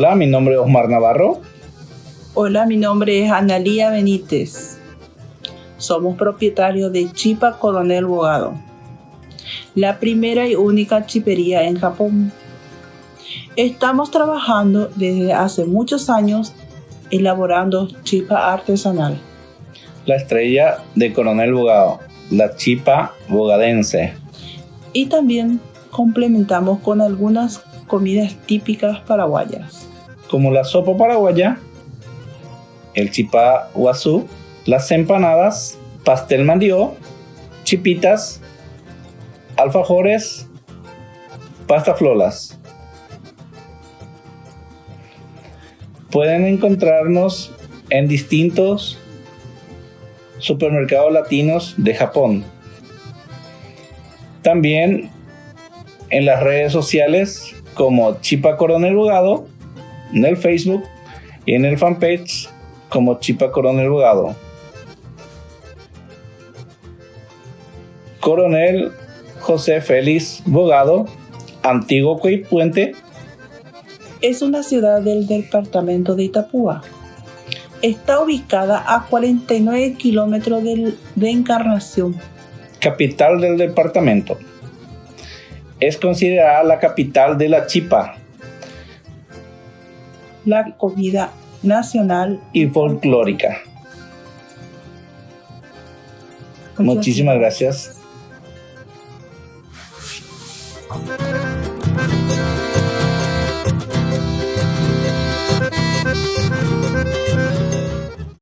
Hola, mi nombre es Osmar Navarro. Hola, mi nombre es Analía Benítez. Somos propietarios de Chipa Coronel Bogado, la primera y única chipería en Japón. Estamos trabajando desde hace muchos años elaborando chipa artesanal. La estrella de Coronel Bogado, la chipa bogadense. Y también complementamos con algunas comidas típicas paraguayas. Como la sopa paraguaya, el chipá guazú, las empanadas, pastel mandió, chipitas, alfajores, pasta flolas. Pueden encontrarnos en distintos supermercados latinos de Japón. También en las redes sociales como Chipa Coronel Bugado, en el Facebook y en el fanpage como Chipa Coronel Bugado. Coronel José Félix Bogado, Antiguo Puente. Es una ciudad del departamento de Itapúa. Está ubicada a 49 kilómetros de Encarnación. Capital del departamento es considerada la capital de la chipa. La comida nacional y folclórica. Muchísimas gracias.